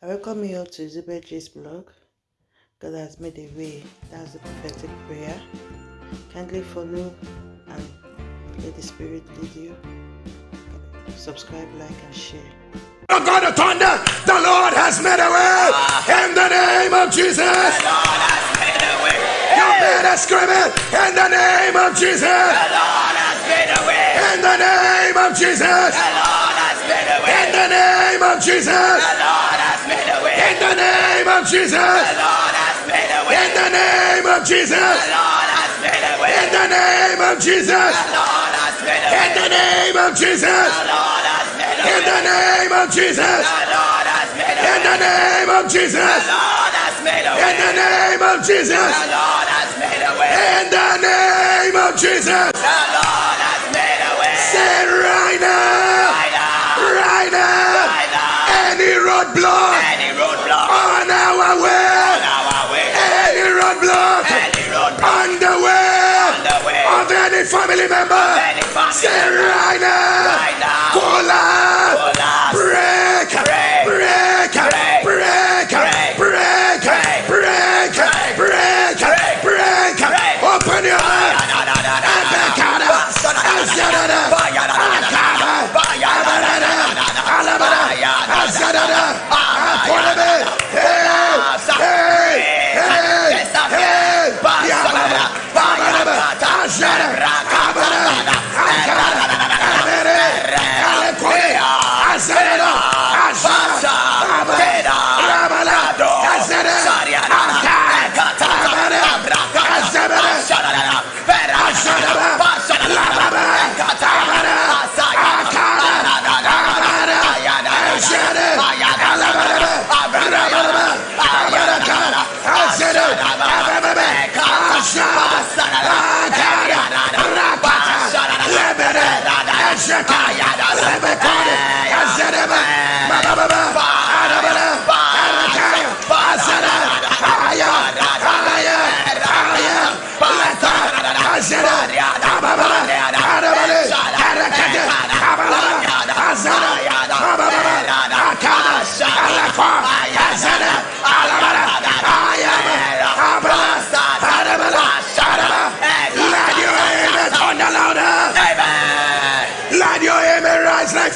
I welcome you all to Elizabeth J's blog. God has made a way. That's the prophetic prayer. Kindly follow and let the Spirit lead you. Subscribe, like, and share. Oh God of thunder, the Lord has made a way in the name of Jesus. The Lord has made a way. You better scream it in the name of Jesus. The Lord has made a way. In the name of Jesus. The Lord has made a way. In the name of Jesus. The Lord has made a way. In the name of Jesus. The Lord has made a way. In the name of Jesus. The Lord has made a way. In the name of Jesus. The Lord has made a way. In the name of Jesus. The Lord has made a way. In the name of Jesus. The Lord has made a way. In the name of Jesus. The Lord has made a way. In the name of Jesus. The Lord has made a way. In the name of Jesus. The Lord has made a way. Say right now. Right now. Right now. Any roadblock Any roadblock on our way. on our way. Any roadblock Any roadblock on the way on the way. of any family member. Any family Say right now. Right now. Collapse. Break. Break. Azekaya, Azekaya, Azekaya, Azekaya, Azekaya,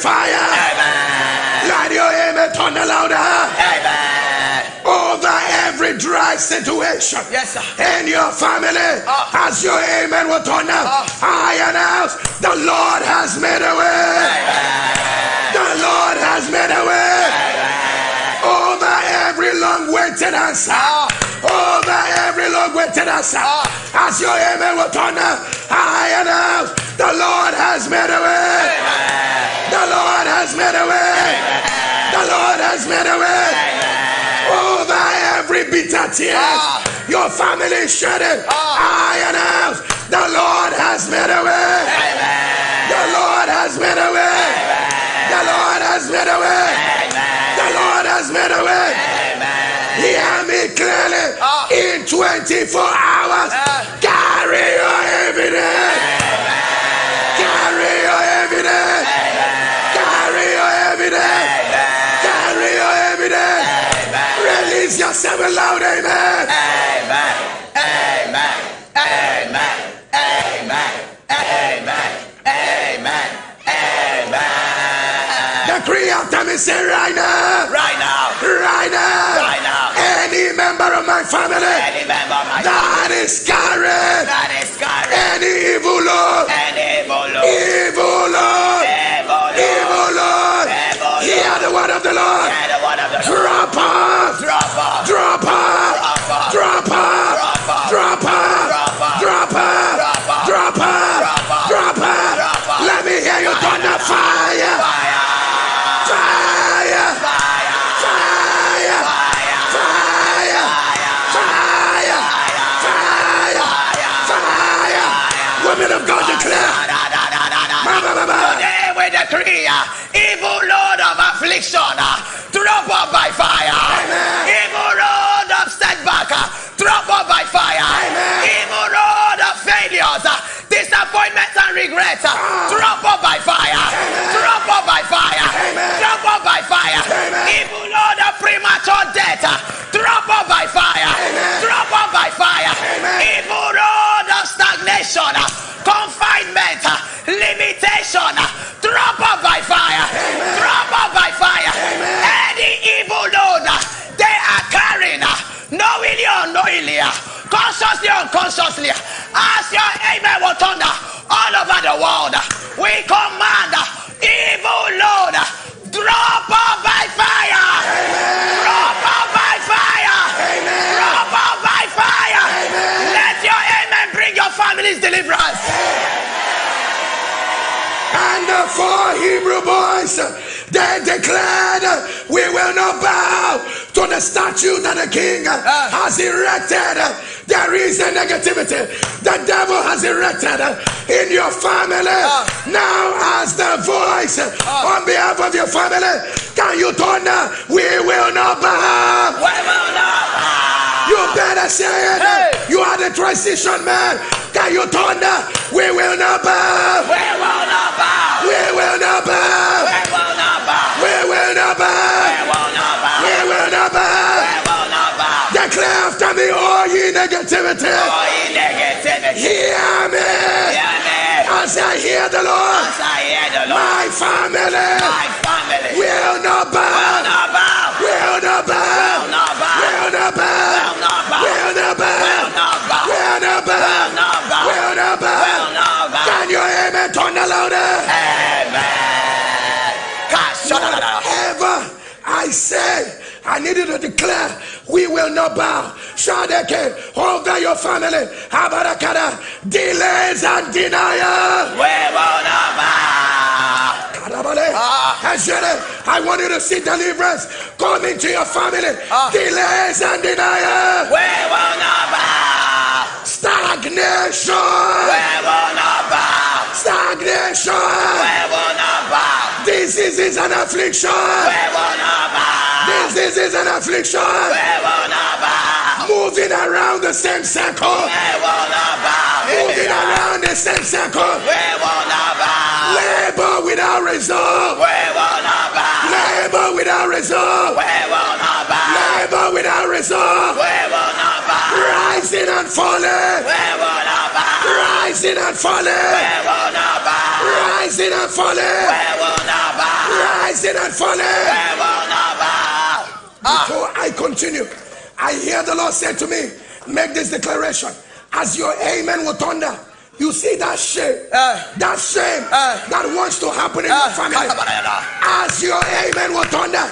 fire. Light your amen thunder louder Amen. over every dry situation Yes, sir. in your family. Ah. As your amen will thunder, ah. I announce the Lord has made a way. The Lord has made a way over every long waited answer. Ah. Over every long waited answer. Ah. As your amen will thunder, I announce the Lord has made a way. The Lord has made a way. The Lord has made a way. Over every bitter tear, your family shedding. I announce the Lord has made a way. The Lord has made a way. The Lord has made a way. The Lord has made a way. Hear me clearly. In 24 hours, carry your evidence. Release yourself loud, amen. Amen. Amen. Amen. Amen. Amen. Amen. Amen. Decree after me, say right now. Right now, Right now. Right now. Any member of my family any member of my that is carrying that is carrying any evil Lord, any evil load, evil Lord, evil Lord, evil load, hear the word of the Lord. and the one of the Lord. Drop off, Drop drop Uh, drop up by fire. drop up by fire. drop up by fire. Even all the premature death. Uh, drop up by fire. drop up by fire. Even all the stagnation. Uh, confinement. Limitation. drop up by fire. drop up by fire. Any evil load they are carrying. Knowingly or unknowingly. Consciously or unconsciously. As your amen will thunder we command evil Lord, drop off by fire. Drop off by fire. Drop by fire. Let your amen bring your family's deliverance. And the four Hebrew boys, they declared, We will not bow to the statue that the king ah. has erected. There is a negativity the devil has erected in your family. Ah. Now, as the voice ah. on behalf of your family, can you turn? We will not bow. We will not bow. You better say it. Hey. You are the transition man. Can you turn? We will not bow. We will not bow. We will not bow. We will not bow. We will not We bow. will not bow. We will not bow. Will. Declare after me, all ye negativity. Oh, ye negativity. Hear me. Hear me. As I hear the Lord, As I hear the Lord, my family my family will not bow. will not bow. Will not Will bow. not bow. Will not Will bow. not bow. Will not Will bow. not bow. Will not Will bow. not bow. Will not Will bow. Can you hear me? Turn the louder. Amen. Kashadadada. Whatever I say, I need you to declare, we will not bow. Shadeke, over your family. Habarakada, delays and denial. We will not bow. Ah. I want you to see deliverance come into your family. Ah. Delays and denial. We will not bow. Stagnation. We will not bow. Stagnation. We will not bow. This is an affliction. We will not bow. This is an affliction. We will not bow. Moving around the same circle. We will not bow. Moving around the same circle. We will not bow. Labor without result. We will not bow. Labor without result. We will not bow. Labor without result. We will not bow. Rising and falling. We will not bow. Rising and We falling. will not bow. Rising and falling. We will not bow. Rising and falling. We will not. Ah. Before I continue, I hear the Lord say to me, make this declaration. As your amen will thunder, you see that shame, Eh. that shame Eh. that wants to happen in Ah, your family. As your amen will thunder,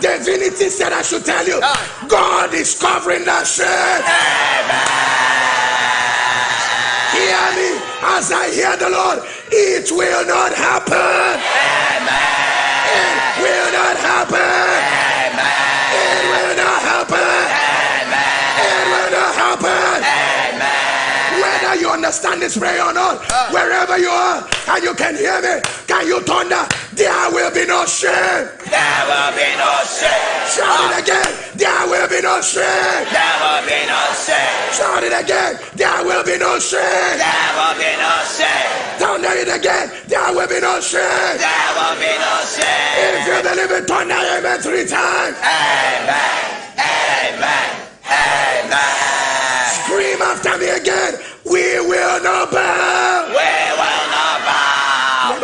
divinity said I should tell you, Ah. God is covering that shame. Amen. Hear me as I hear the Lord. It will not happen. Amen. It will not happen. Understand this prayer or not, ah. wherever you are and you can hear me, can you thunder? There will be no shame. There will be no shame. Shout it again. There will be no shame. There will be no shame. Shout it again. There will be no shame. There will be no shame. Thunder it again. There will be no shame. There will be no shame. If you believe it, thunder amen three times. Amen. Amen. Amen. Scream after me again. We will not bow. We will not bow.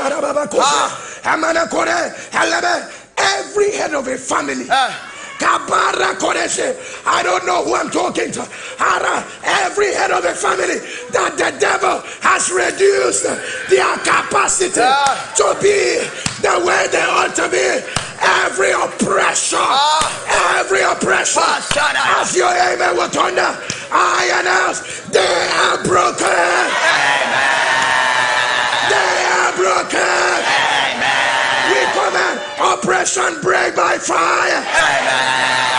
Helebe, Every head of a family. Ah. I don't know who I'm talking to. Every head of a family that the devil has reduced their capacity Ah. to be the way they ought to be. Every oppression, Ah. every oppression, Ah, as your amen will thunder, I announce they are broken. They are broken. Command oppression break by fire.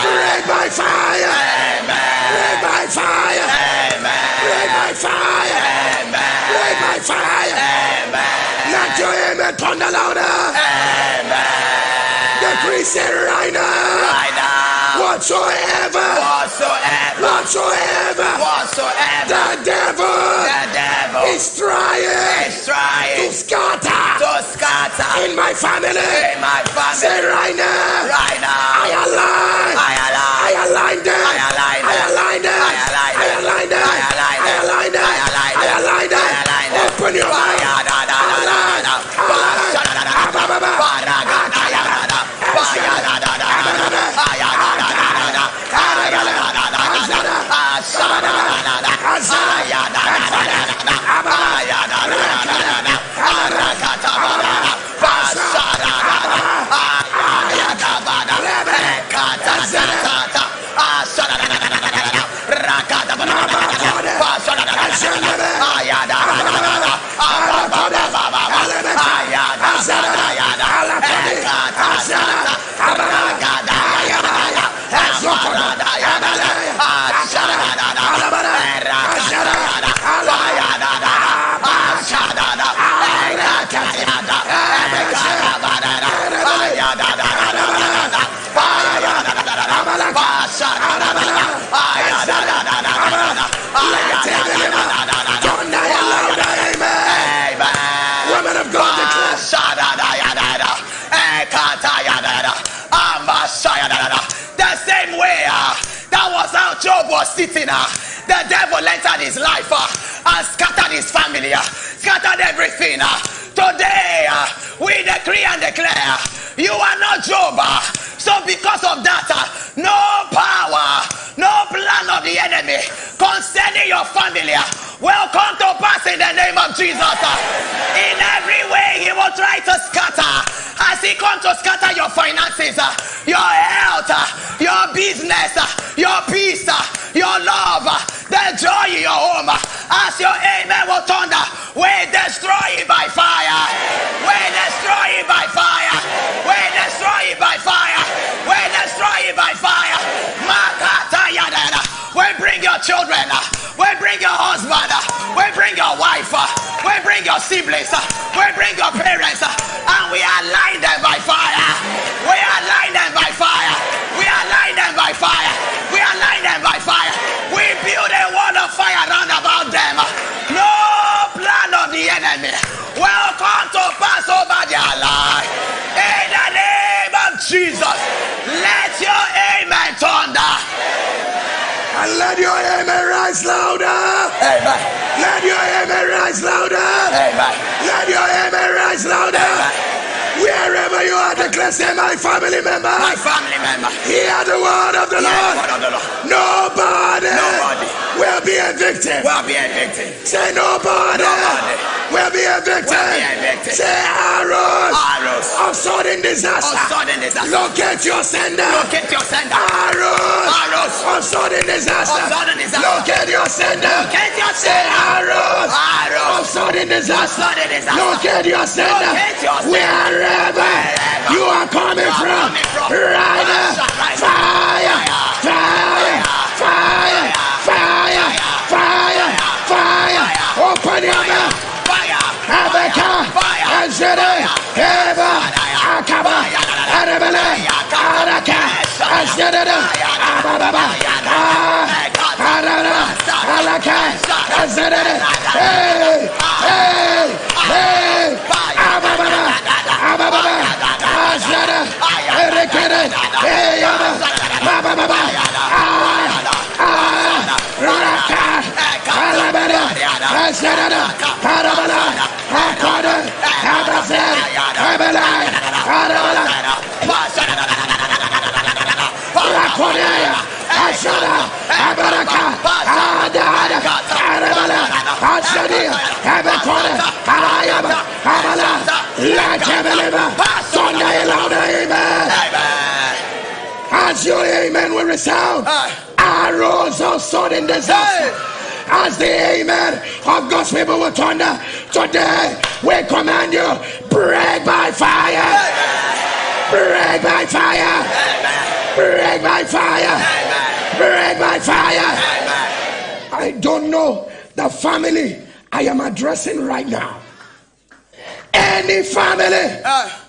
Break by fire. Break by fire. Break by fire. Break by fire. Let your amen thunder louder. The priest said right now. Right now. Whatsoever. Whatsoever. Whatsoever. Whatsoever. The devil The devil is trying is trying to scatter to scatter in my family. in my Say family. right now. Right I now. align. I I align. them. I align I align them. I align I align them. I align I align them. I align I align them. I align them. Open your mouth. Ayada, ayada, ayada, ayada, ayada, sitting. Uh, the devil entered his life uh, and scattered his family, uh, scattered everything. Uh. Today, uh, we decree and declare you are not Job. Uh, so, because of that, uh, no power, no plan of the enemy concerning your family uh, will come to pass in the name of Jesus. In every way, he will try to scatter. As he comes to scatter your finances, your health, your business, your peace, your love, uh, the joy your home, as your amen will thunder, we destroy it by fire. We destroy it by fire. We destroy it by fire. We destroy it by fire. We bring your children. We bring your husband. We bring your wife. We bring your siblings. We bring your parents. And we align them by fire. We align them by fire. We align them by fire. We align them by fire. We build a wall of fire round about them. No plan of the enemy will come to pass over their life. In the name of Jesus, let your amen thunder. And let your amen rise louder. Amen. Let your amen rise louder. Amen. Let your amen rise louder. Wherever you are, declare, say, my family member. My family member. Hear the word of the Hear the Lord. word of the Lord. Nobody, Nobody. will be a victim. Will be a victim. Say nobody, Nobody. will be a victim. Will be a victim. Say arrows Arrows. of sudden disaster. Of sudden disaster. Locate your sender. Locate your sender. Arrows Arrows. of sudden disaster. Of sudden disaster. Locate your sender. Locate your sender. arrows Arrows. of sudden disaster. Locate your sender. Locate your sender. Wherever you are coming from. coming from. Right now. Fire. Fire. Fire. Fire. Fire. Fire. Open your mouth. Fire. Abeka, Fire. Azere, Eva, Akaba, Arabele, Araka, Azere, Ababa, Azere, hey, Ashara, Abaraka, Adada, Arabala, Ashadia, Abakona, Ayaba, Abala, Lachabeleva, Sunday louder, amen. As your amen will resound, arrows of sudden disaster. As the amen of God's people will thunder, today we command you, break by fire, break by fire, break by fire, by fire. I don't know the family I am addressing right now. Any family ah.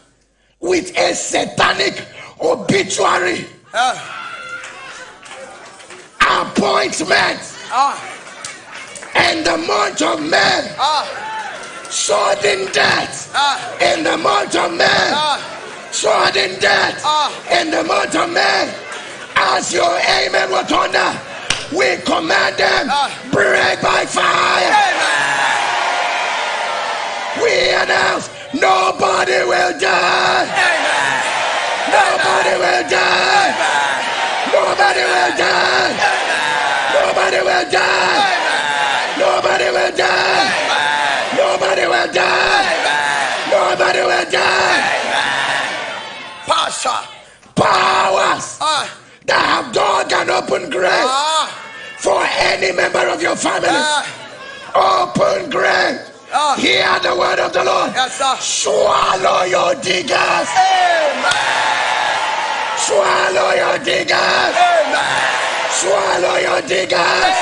with a satanic obituary. Ah. Appointment. Ah. In the month of May, sudden death. In the month of May, sudden death. In the month of May. As your amen eh, will thunder, we command them break by fire. We announce nobody will die. Nobody will die. Nobody will die. Nobody will die. Nobody will die. Nobody will die. Nobody will die. Pastor. Powers Ah. that have dug an open grave Ah. for any member of your family. Ah. Open grave. Ah. Hear the word of the Lord. Yes. Swallow your diggers. Swallow your diggers. Swallow your diggers.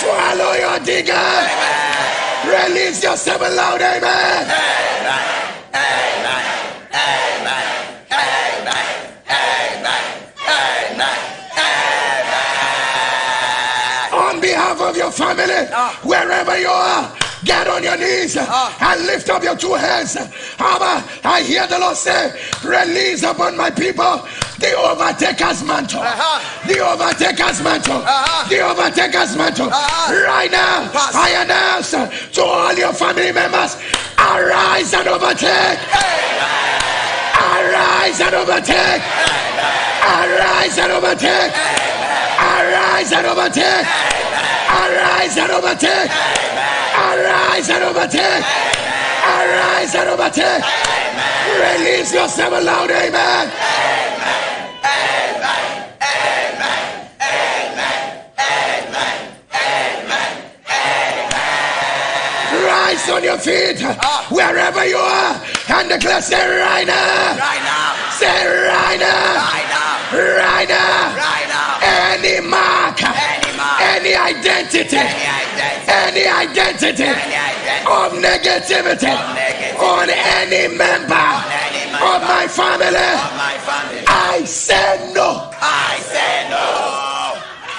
Swallow your diggers. Release yourself loud, amen. On behalf of your family, wherever you are, get on your knees and lift up your two hands. Abba, I hear the Lord say, Release upon my people the overtaker's mantle. Uh-huh. The overtaker's mantle. Uh-huh. The overtaker's mantle. Uh-huh. Right now, Pass. I announce to all your family members arise and overtake. Arise and overtake. Arise and overtake. Arise and overtake. Arise and overtake. Arise and overtake. Arise and overtake. Release yourself loud, amen. Amen. Amen. Amen. Amen. Amen. Amen. Amen. Rise on your feet wherever you are and declare, say right now. Right now. Say right now. Right now. Right now. Right now. Any mark, Any identity, Any identity. any identity Any identity. of negativity on any member of my family, Of my family. I say no. I say no.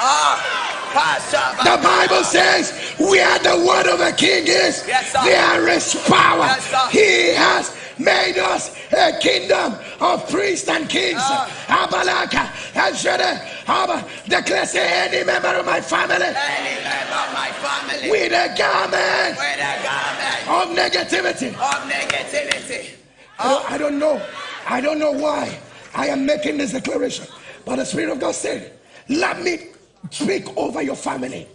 Ah. The Bible says, where the word of a king is, there is power. He has made us a kingdom of priests and kings. Ah. Abalaka, Ashada, Abba, declare any member of my family Any member of my family. with a garment With a garment of negativity. of negativity. I don't, I don't know. I don't know why I am making this declaration. But the Spirit of God said, Let me speak over your family.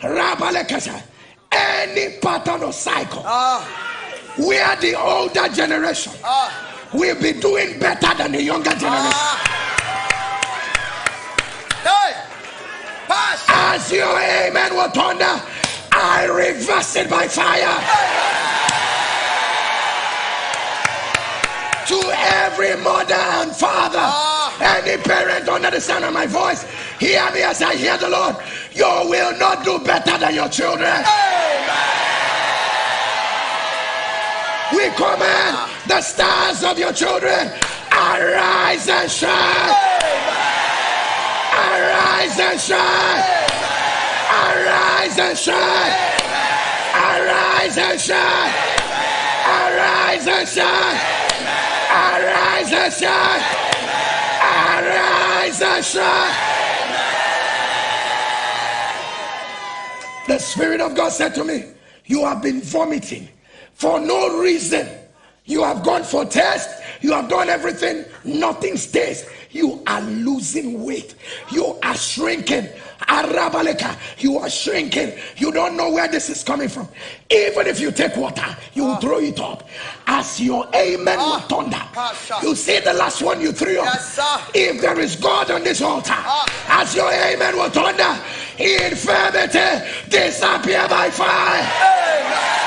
Rabalekasa, Any pattern or cycle Ah. Where the older generation Ah. will be doing better than the younger generation. Ah. Hey. Pastor. As your amen will thunder, I reverse it by fire. To every mother and father, Ah. any parent under the sound of my voice, hear me as I hear the Lord. You will not do better than your children. We command the stars of your children arise and shine. Arise and shine. Arise and shine. Arise and shine. Arise and shine. Arise and shine. Arise and shine. The Spirit of God said to me, You have been vomiting for no reason. You have gone for tests, you have done everything, nothing stays. You are losing weight, you are shrinking. Arabaleka, you are shrinking. You don't know where this is coming from. Even if you take water, you will throw it up. As your amen will thunder. You see the last one you threw up. Yes. If there is God on this altar, as your amen will thunder, infirmity disappear by fire.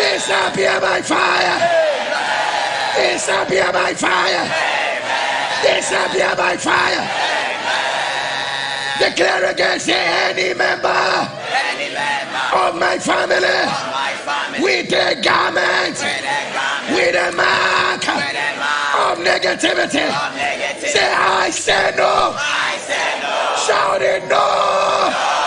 Disappear by fire. Disappear by fire. Disappear by fire. Declare against any member of my family with a garment, With a mark of negativity. Say, I say no. I say no. Shout it. No.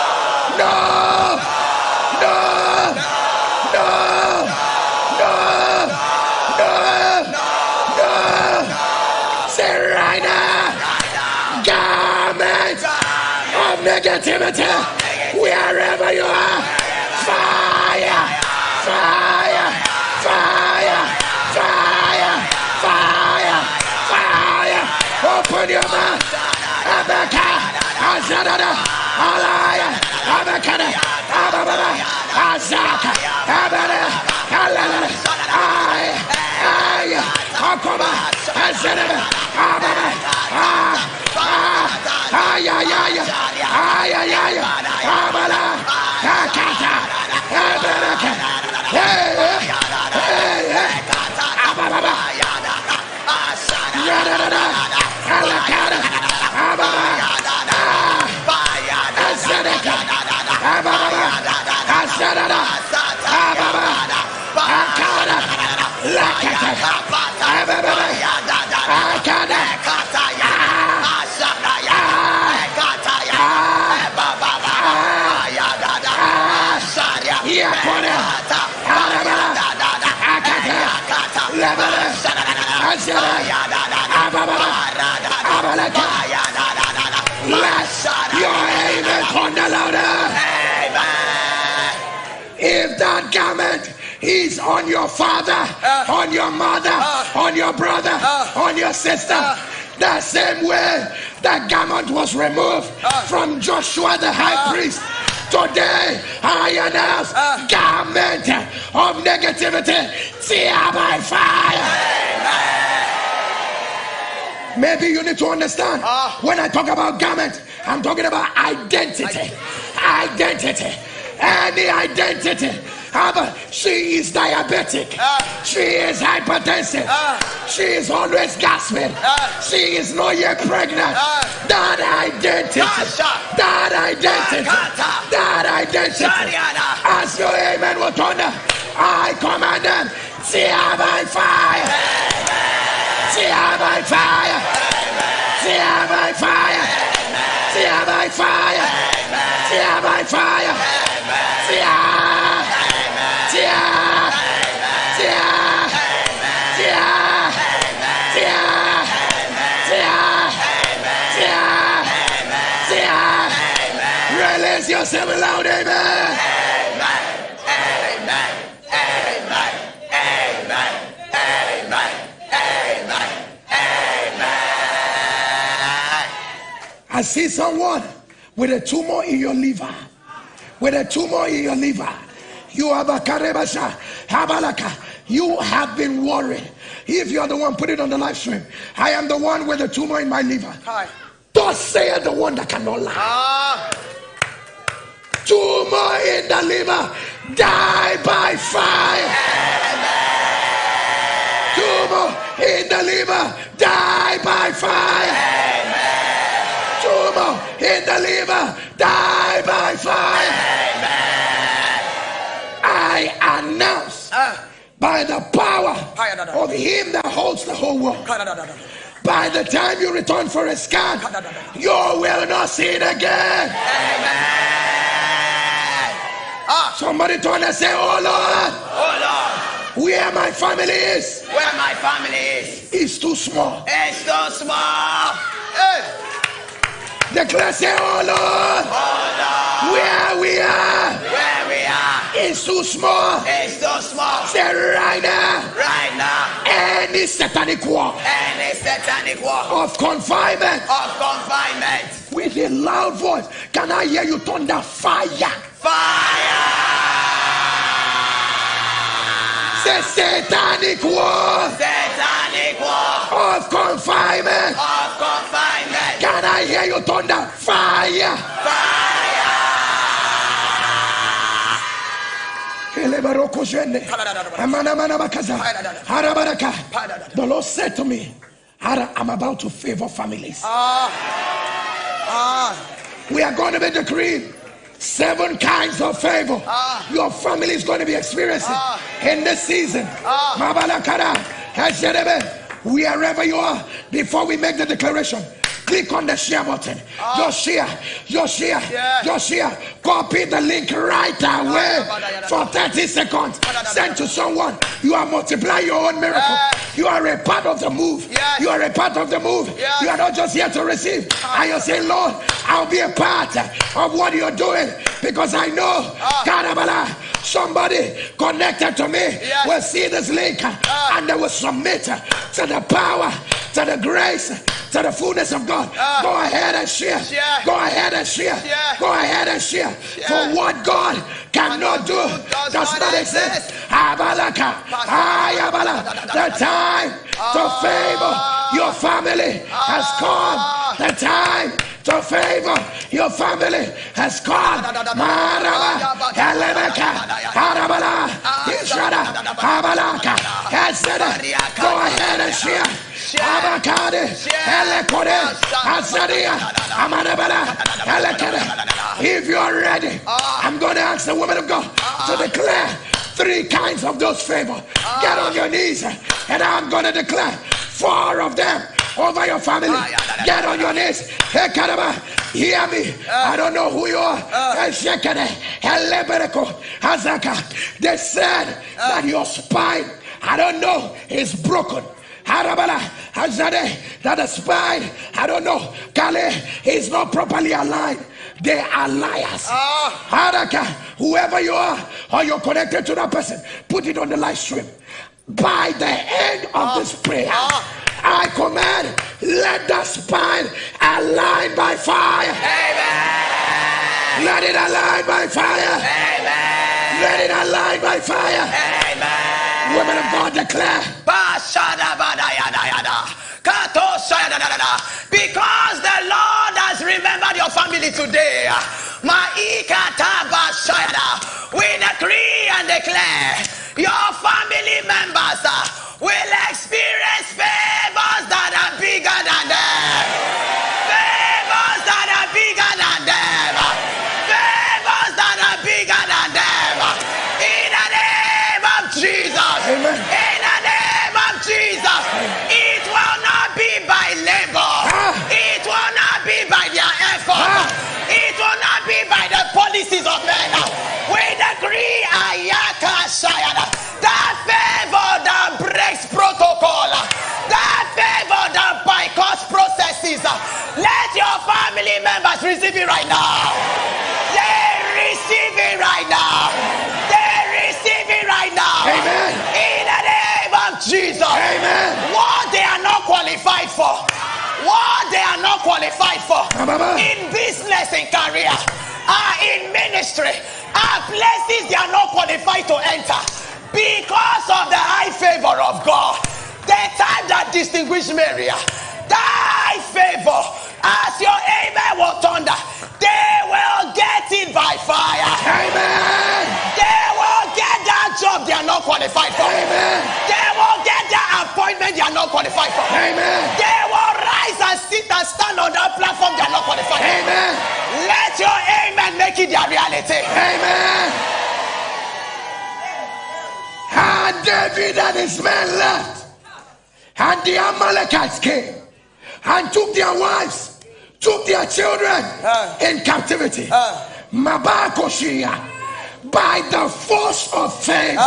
negativity wherever you are. Fire, fire, fire, fire, fire, fire. Open your mouth. Abaka, Azadada, Alaya, Abakada, Ababa, Azaka, Abada, Alala, Ay, Ay, Akoma, Azadada, Ababa, Ah, Ah, Ay, Ay, Ay akada, let your amen thunder louder. If that garment is on your father, on your mother, on your brother, on your sister, the same way that garment was removed from Joshua the high priest. Today, I announce garment of negativity, tear by fire. Maybe you need to understand when I talk about garment, I'm talking about identity. Identity. Any identity. However, she is diabetic. She is hypertensive. She is always gasping. She is not yet pregnant. That identity. That identity. That identity. As your amen will thunder, I command them. Tear by fire. Tear by fire. Tear by fire. Tear by fire. Tear by fire. Tear. Tear. Tear. Tear. Tear. Tear. Tear. Tear. Release yourself loud, amen. I see someone with a tumor in your liver. With a tumor in your liver. You have a karebasha. Habalaka. You have been worried. If you are the one, put it on the live stream. I am the one with a tumor in my liver. Hi. Thus saith the one that cannot lie. Ah, Tumor in the liver. Die by fire. Tumor in the liver. Die by fire. In the liver. Die by fire. Amen. I announce ah, by the power of him that holds the whole world. By the time you return for a scan, you will not see it again. Ah, Somebody turn and say, Oh Lord, oh Lord, where my family is where my family is, It's too small. it's too small. Hey, Declare, say, Oh Lord, oh where we are where we are, is too small. it's so small. Say right now, Right now, any satanic wall any satanic wall of confinement of confinement, with a loud voice, can I hear you thunder fire? fire, Say satanic wall satanic wall of confinement. of confinement, Can I hear you thunder fire? Harabaraka. The Lord said to me, I'm about to favor families. ah, We are going to be decreeing seven kinds of favor Ah. your family is going to be experiencing Ah. in this season. Ah. Wherever you are, before we make the declaration, click on the share button. Ah. Just share, just share, Yeah. just share. Copy the link right ah, away for 30 seconds. Ah, Send to someone. You are multiplying your own miracle. You are a part of the move. Yes. You are a part of the move. Yes. You are not just here to receive. And you say, Lord, I'll be a part of what you're doing because I know, Karabala, somebody connected to me Yes. will see this link ah. and they will submit to the power, to the grace, to the fullness of God. Ah. Go ahead and share. Share. Go ahead and share. Share. Go ahead and share. For what God cannot do does does not exist. exist. Abalaka. Ayabala. The time to favor your ah. family has come. The time to favor your family has called. Maraba, Elemeka, Harabala, Israda, Habalaka, Hazada. Go ahead and share. Abakade, Elekode, Azadia, Amanabala, Elekade. If you are ready, I'm going to ask the woman of God to declare three kinds of those favor. Get on your knees, and I'm going to declare four of them over your family. Get on your knees. Hey, Kadaba, hear me. I don't know who you are. Hey, Shekade, Elebereko, Hazaka. They said that your spine, I don't know, is broken. Harabala, Hazade, that the spine, I don't know, Kale is not properly aligned. They are liars. Haraka, whoever you are, or you're connected to that person, put it on the live stream. By the end of this prayer, I command, let the spine align by fire. Amen. Let it align by fire. Amen. Let it align by fire. Amen. Women of God declare. Because the Lord has remembered your family today. We decree and declare your family members will experience favors that are bigger than them. We decree Ayaka Sayada. That favor that breaks protocol. That favor that bypasses processes. Let your family members receive it right now. They receive it right now. They receive it right now. Amen. In the name of Jesus. Amen. What they are not qualified for. What they are not qualified for. In business and career. Are in ministry. Are places they are not qualified to enter. Because of the high favor of God. The time that distinguished Mary. High favor. As your amen will thunder. They will get it by fire. Amen. They will get that job they are not qualified for. Amen. They will get that appointment they are not qualified for. Amen. They will rise and sit and stand on that platform they are not qualified for. Amen. Let your amen make it their reality. Amen. And David and his men left, and the Amalekites came and took their wives, took their children in captivity. Mabakoshia, by the force of faith.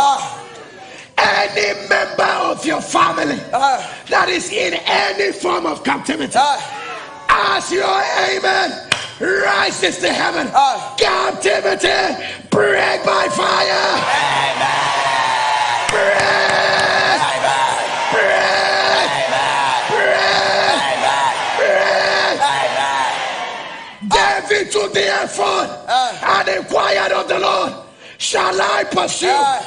Any member of your family that is in any form of captivity, as your amen rises to heaven, captivity break by fire. Took the ephod ah. and inquired of the Lord, Shall I pursue? Ah.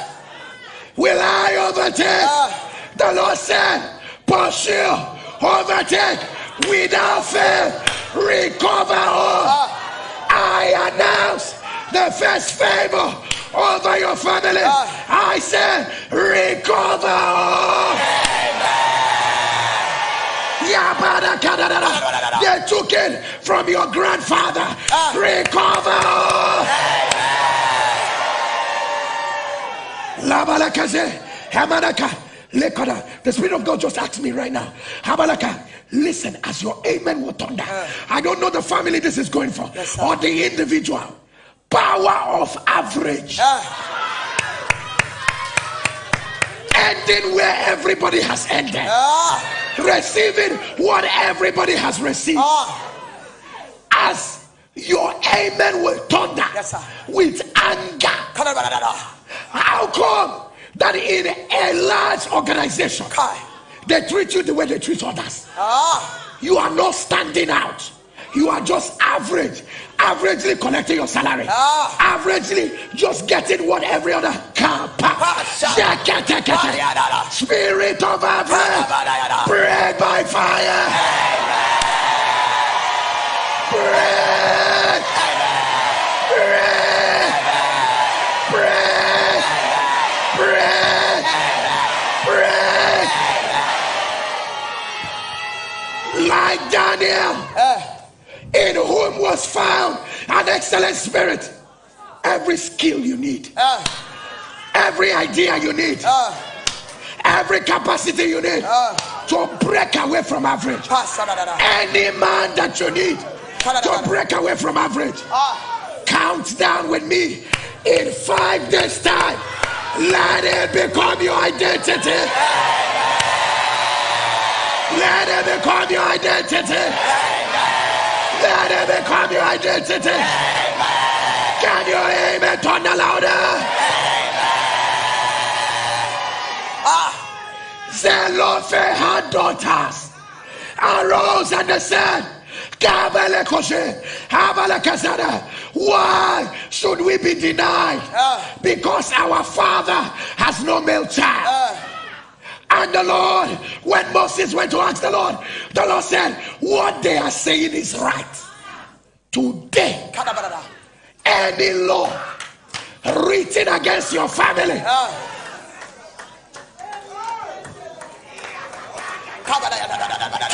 Will I overtake? Ah. The Lord said, Pursue, overtake, without fail, recover all. I announce the first favor over your family. I said, recover all. They took it from your grandfather. Ah. Recover. Labalakaze, Lekoda. The Spirit of God just asked me right now. Habalaka, listen as your amen will thunder. Ah. I don't know the family this is going for Yes, or the individual. Power of average. Ah. Ending where everybody has ended. Receiving what everybody has received. As your amen will thunder Yes, with anger. How come that in a large organization they treat you the way they treat others? You are not standing out you are just average, averagely collecting your salary, ah. averagely just getting what every other camp. Spirit of average, ah, bread by fire. Bread. Bread. Bread. Bread. Bread. Like Daniel. Eh was found an excellent spirit. Every skill you need, ah. every idea you need, ah. every capacity you need ah. to break away from average. Any man that you need to break away from average. Count down with me in five days' time. Let it become your identity. Let it become your identity. Let it become your identity. Can you amen? Turn the louder. Ah, Zelophehad had daughters. Arose and they said, why should we be denied? Ah. Because our father has no male child. Ah. And the Lord, when Moses went to ask the Lord, the Lord said, What they are saying is right. Today, any law written against your family.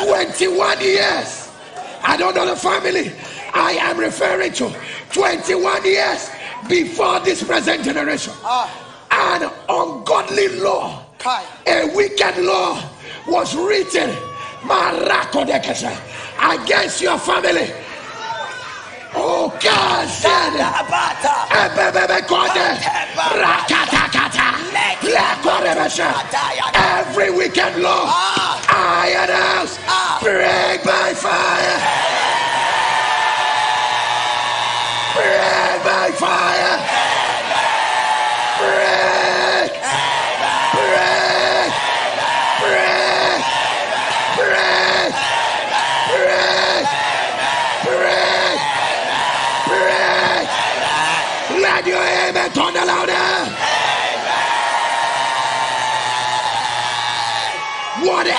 21 years. I don't know the family I am referring to. 21 years before this present generation. Ah. An ungodly law, a wicked law was written against your family. Oh God said, every wicked law I announce break by fire. Break by fire.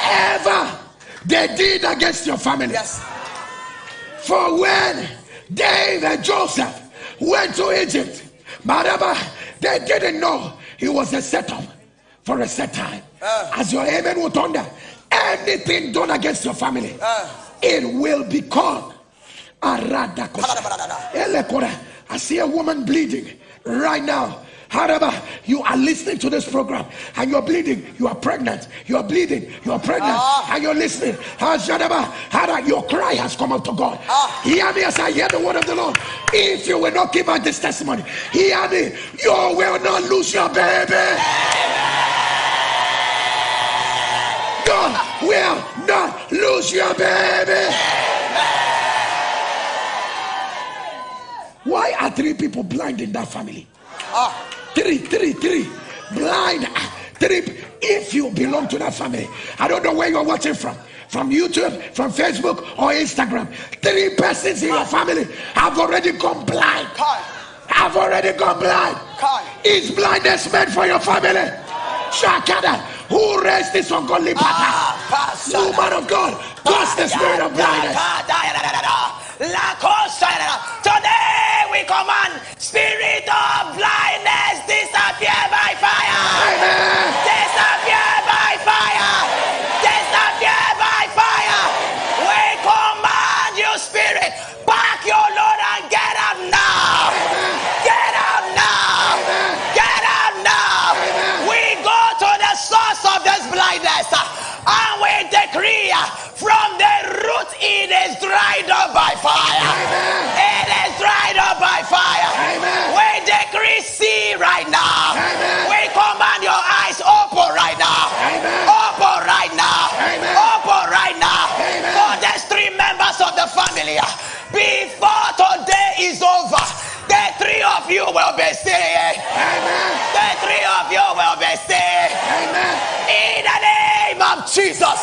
Whatever they did against your family. Yes. For when David and Joseph went to Egypt, Maraba, they didn't know he was a setup for a set time. Uh. As your amen will thunder, anything done against your family, Uh. it will become a radakosha. I see a woman bleeding right now. However, you are listening to this program and you're bleeding, you are pregnant, you are bleeding, you are pregnant, Ah. and you're listening. Hada, Your cry has come up to God. Ah. Hear me as I hear the word of the Lord. If you will not give out this testimony, hear me, you will not lose your baby. You will not lose your baby. Why are three people blind in that family? Ah. Three, three, three. Blind. ah, Three. If you belong to that family, I don't know where you're watching from. From YouTube, from Facebook, or Instagram. Three persons in your family have already gone blind. Have already gone blind. Is blindness meant for your family? Shakada. Who raised this ungodly pattern? Ah, pastor. Woman of God, cause the spirit of blindness. Today we command spirit of blindness disappear by fire. Amen. Disappear by fire. Disappear by fire. We command you, spirit, back your Lord and get out now. Get out now. Get out now. We go to the source of this blindness uh, and we decree uh, from the root it is dried up by fire. Is dried up by fire. Amen. We decree see right now. Amen. We command your eyes open right now. Amen. Open right now. Amen. Open right now. Amen. For there's three members of the family. uh, Before today is over, the three of you will be saved. Amen. The three of you will be saved. Amen. In the name of Jesus.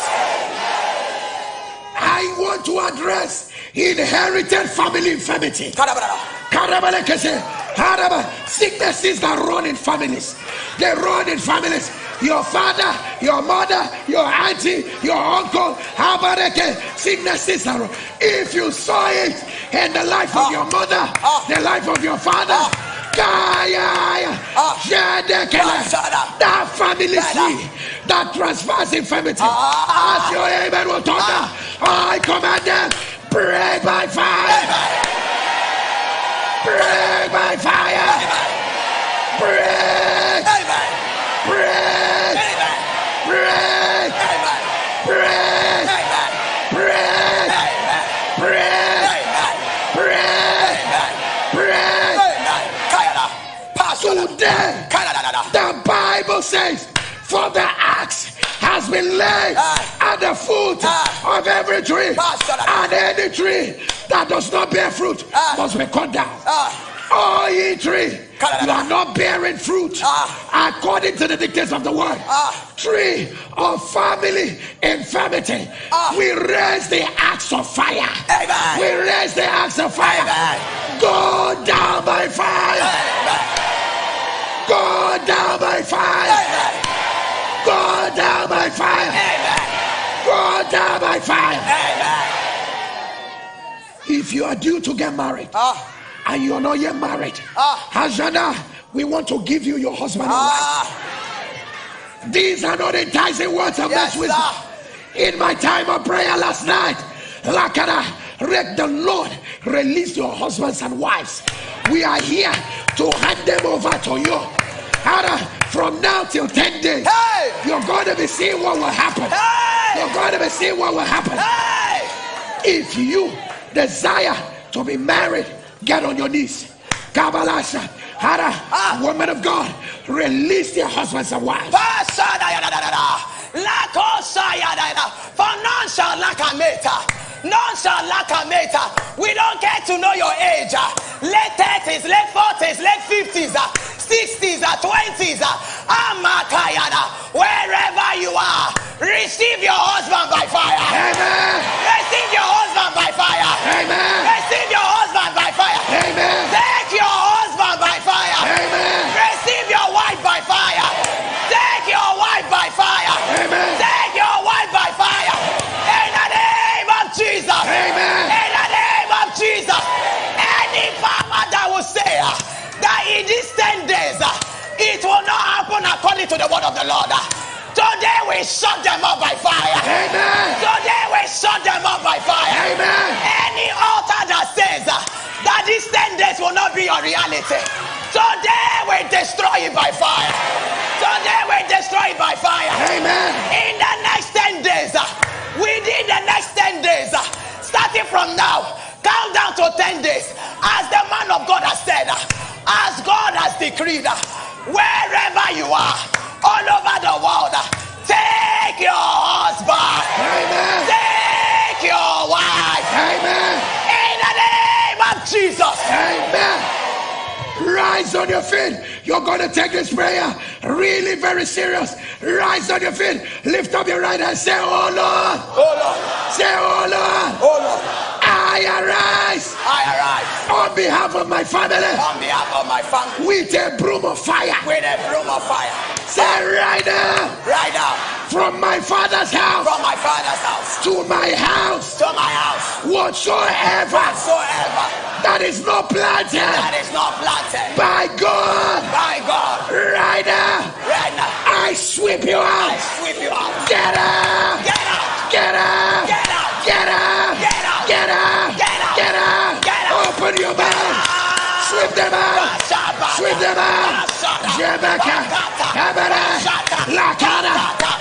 I want to address inherited family infirmity. Sicknesses that run in families. They run in families. Your father, your mother, your auntie, your uncle, Habareke, sicknesses that run. If you saw it in the life of Ah. your mother, Ah. the life of your father, Ah. That family seed that transfers infirmity. As your amen will thunder, I command them, break by fire. Break by fire. Break. Break. Break. Break. Break. Break. Break. Break. Amen. Kayada. Pastor. Today. The Bible says, For the axe has been laid Ah. at the foot Ah. of every tree, and any tree that does not bear fruit Ah. must be cut down. Ah. All ye tree, you are not bearing fruit Ah. according to the dictates of the word. Ah. Tree of family infirmity, Ah. we raise the axe of fire. We raise the axe of fire. Go down by fire. Go down by fire. Go down by fire. Amen. Go down by fire. Amen. If you are due to get married Ah. and you're not yet married, Ah. Hajana, we want to give you your husband and wife. Ah. These are not enticing words of Yes, sir. In my time of prayer last night, Lakara, let the Lord release your husbands and wives. We are here to hand them over to you. Hara, from now till 10 days, Hey. you're going to be seeing what will happen. Hey. You're going to be seeing what will happen. Hey. If you desire to be married, get on your knees. Kabalasha, Hara, Ah. woman of God, release your husbands and wives. For none shall lack a. None shall lack a. We don't care to know your age. Late 30s, late 40s, late 50s, ah, 60s, ah, 20s. ah. Amakayada. Wherever you are, receive your husband by fire. Amen. Receive your husband by fire. Amen. Receive your husband by fire. Amen. Take your husband by fire. Amen. Receive your wife by fire. Take your wife by fire. Amen. Take your wife by fire. In the name of Jesus. Amen. In the name of Jesus. Any power that will say that in these 10 days uh, it will not happen according to the word of the Lord. uh, Today we shut them up by fire. Amen. Today we shut them up by fire. Amen. Any altar that says uh, that these 10 days will not be your reality, today we destroy it by fire. Today we destroy it by fire. Amen. In the next 10 days, within the next 10 days, starting from now, count down to 10 days. As the man of God has said, as God has decreed, wherever you are, all over the world, take your husband, Amen. take your wife, Amen. in the name of Jesus. Amen. Rise on your feet. You're going to take this prayer really very serious. Rise on your feet. Lift up your right hand. Say, Oh Lord. Oh Lord, Say, Oh Lord. oh Lord, I arise I arise on behalf of my family on behalf of my family with a broom of fire. with a broom of fire. Say, right now, Right now, from my father's house from my father's house to my house, to my house, whatsoever whatsoever that is not planted that is not planted by God, by God, right now, right now, I sweep you out. I sweep you out. Get out! Get out! Get out! Get out! Get out! you back. Sweep them out. Sweep them out. Jebeka. Kabara. Lakana.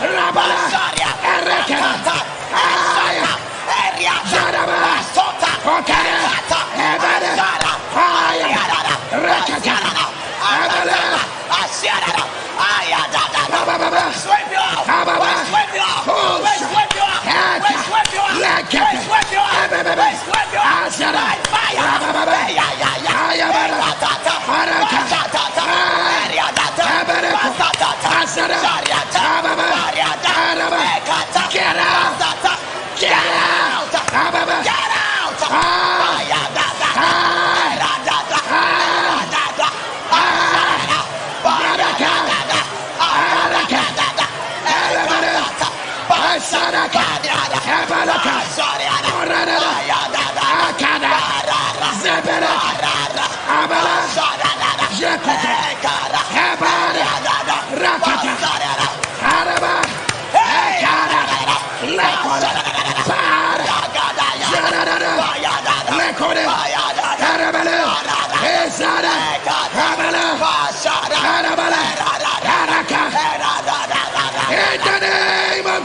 Rabala. Ereka. Aya. Jaraba. Okada. Ebada. Aya. Rekata. Ebala. Ababa. Ababa. Sweep you off. Sweep you off. Sweep you off. Sweep you off. Sweep you off. Sweep you off. Shaddai, fire. Get out! Get out! Get out! Fire! Saraka, Saraka, Saraka, Saraka, Saraka,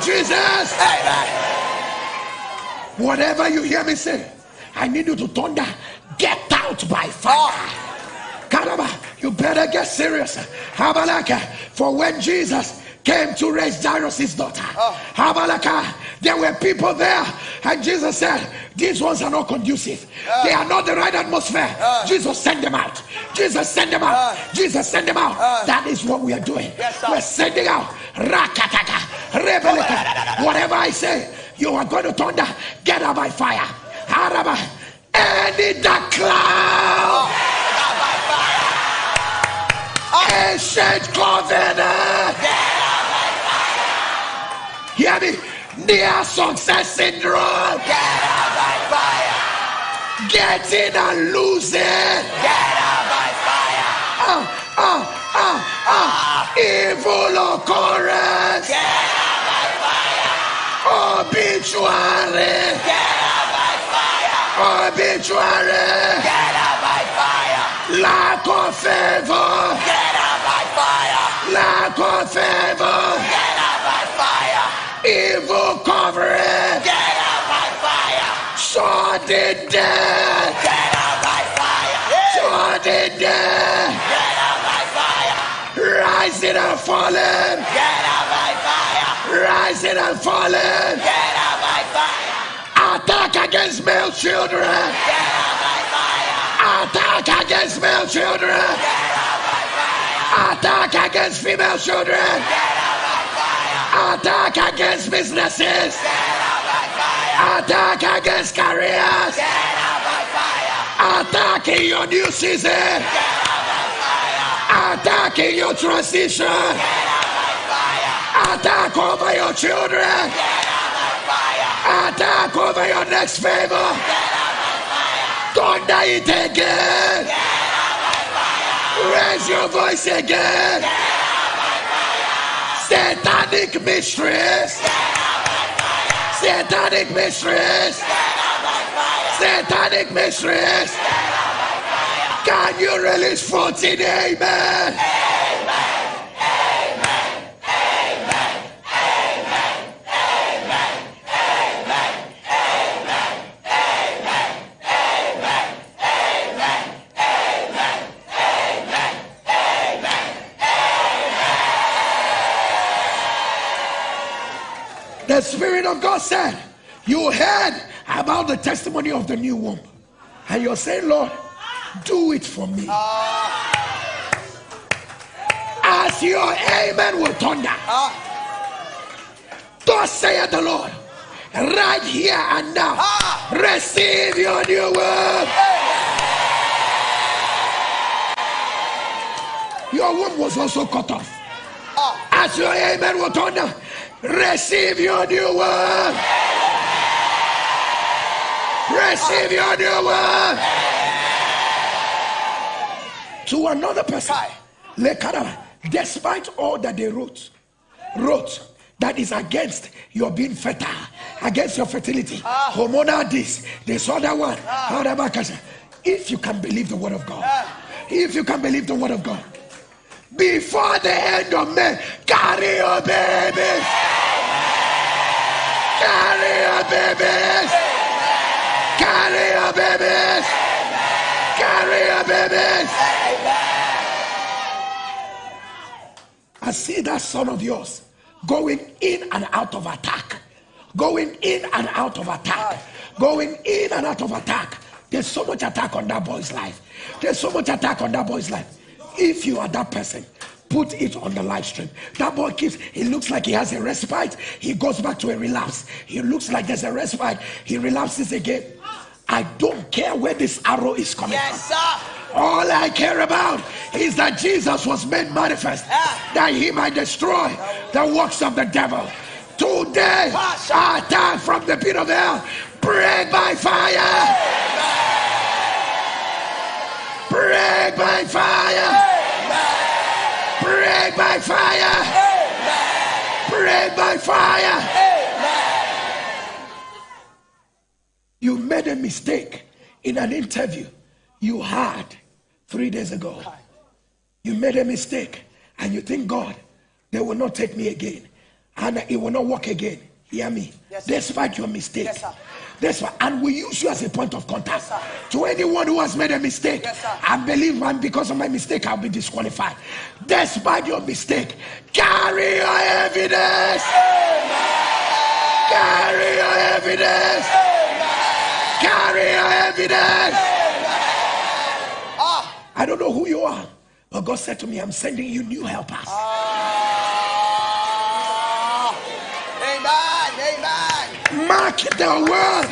Jesus. Amen. Whatever you hear me say, I need you to thunder get out by fire. Karaba, you better get serious. Habalaka, for when Jesus came to raise Jairus' daughter, ah. Habalaka, there were people there, and Jesus said, These ones are not conducive, ah. they are not the right atmosphere. Ah. Jesus sent them out. Jesus sent them out. Jesus sent them out. That is what we are doing. Yes. We're sending out. Rakataka, rebeleka. Oh. Whatever I say, you are going to thunder. Get out by fire. Haraba. And in the cloud. Ancient covenant. Hear me. Near success syndrome. Get out by fire. Getting and losing. Get out by fire. Ah, ah, ah, ah. Evil occurrence. Get out by fire. Obituary. Get by fire. Obituary. Get out by fire. Lack of favor. Get out by fire. Lack of favor. Get out by fire. Evil covering. Get out by fire. Sudden death. Get out by fire. Sudden death. Get out by fire. Rising and falling. Get out by fire. Rising and falling. Get out by fire. Attack against male children! Attack against male children! Attack against female children! Attack against businesses! Attack against careers! Attack in your new season! Attack in your transition! Attack over your children! Attack over your next favor. Thunder it again. Raise your voice again. Satanic mistress. Satanic mistress. Satanic mistress. Can you release 14 amen? The Spirit of God said, You heard about the testimony of the new womb. And you're saying, Lord, do it for me. As your amen will thunder. Thus saith the Lord, right here and now, receive your new womb. Your womb was also cut off. As your amen will thunder, receive your new womb. Receive your new womb. To another person, despite all that they wrote, wrote that is against your being fertile, against your fertility, ah. hormonal this, this other one. Ah. Harabakasa. If you can believe the word of God, ah. if you can believe the word of God, before the end of May, carry your baby. Carry your babies. Carry your babies. Carry your babies. I see that son of yours going in and out of attack. Going in and out of attack. Going in and out of attack. There's so much attack on that boy's life. There's so much attack on that boy's life. If you are that person, put it on the live stream. That boy keeps, he looks like he has a respite. He goes back to a relapse. He looks like there's a respite. He relapses again. I don't care where this arrow is coming from. Yes, sir. All I care about is that Jesus was made manifest, Ah. that he might destroy the works of the devil. Today, Ah, attack from the pit of hell, break by fire, break by fire, break by fire, break by fire. You made a mistake in an interview you had three days ago. You made a mistake and you think, God, they will not take me again and it will not work again. Hear me. Yes. Despite your mistake, Yes. That's why, and we use you as a point of contact sir. to anyone who has made a mistake. Yes. I believe, man, because of my mistake, I'll be disqualified. Despite your mistake, carry your evidence. Carry your evidence. Carry your evidence. Ah, I don't know who you are, but God said to me, I'm sending you new helpers. ah. Mark the word.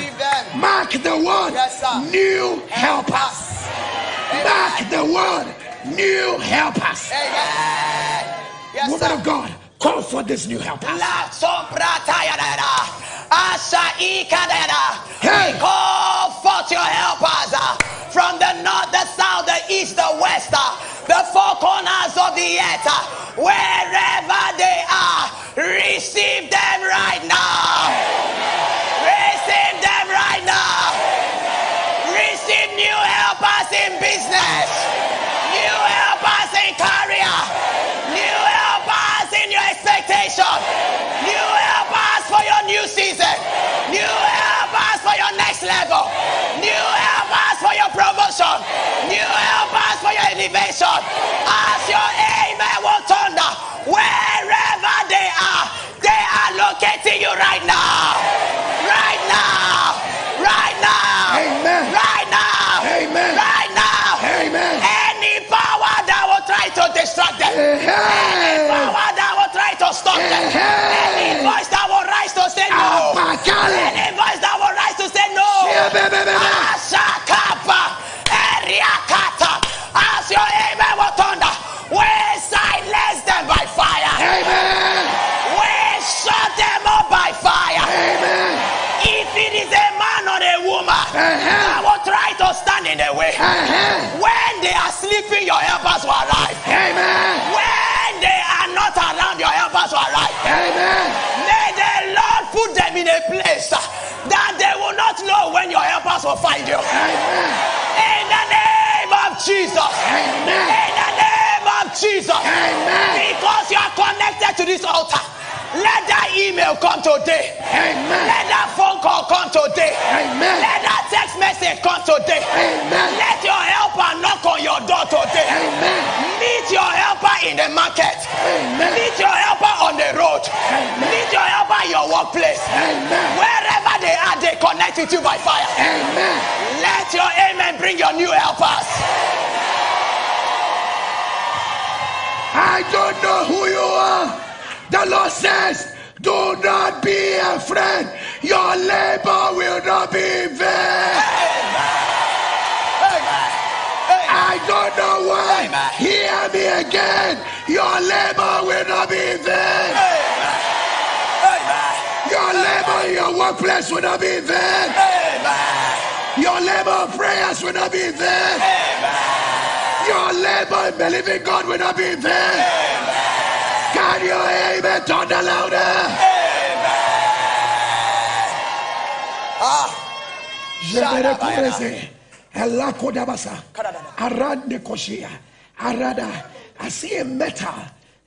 Mark the word. Yes, sir. New helpers. Mark the word. New helpers. Yes, Woman of God, call for this new helpers. La sombrata yadada. Asha ikadada. Hey. Call forth your helpers uh, from the north, the south, the east, the west, uh, the four corners of the earth, uh, wherever they are. Receive them right now. Receive them right now. Receive new helpers in business, new helpers in career, new helpers in your expectation, new for your new season, new helpers for your next level, new helpers for your promotion, new helpers for your elevation. As your amen will thunder, wherever they are, they are locating you right now. Right now. Right now. Amen. Right now. Amen. Right now. Amen. Any power that will try to distract them. Any power that will try to stop them. Any Hey. voice that will rise to say no. Any voice that will rise to say no. Ashakapa. Eriakata. As your amen will thunder. We silence them by fire. Amen. We shut them up by fire. Amen. If it is a man or a woman that will try to stand in the way, Uh-huh. when they are sleeping, your helpers will arrive. Amen. When they are not around, your helpers will arrive. Amen. They will not know when your helpers will find you. Amen. In the name of Jesus. Amen. In the name of Jesus. Amen. Because you are connected to this altar. Let that email come today. Amen. Let that phone call come today. Amen. Let that text message come today. Amen. Let your helper knock on your door today. Amen. Meet your helper in the market. Amen. Meet your helper on the road. Amen. Meet your helper in your workplace. Amen. Wherever they are, they connect with you by fire. Amen. Let your amen bring your new helpers. I don't know who you are. The Lord says, do not be afraid. Your labor will not be in vain. I don't know why. Hear me again. Your labor will not be in vain. Your labor in your workplace will not be in vain. Your labor prayers will not be in vain. Your labor in believing God will not be in vain. Can you amen? Thunder louder. Jebere kureze. Elako dabasa. Arande koshia. Arada. I see a metal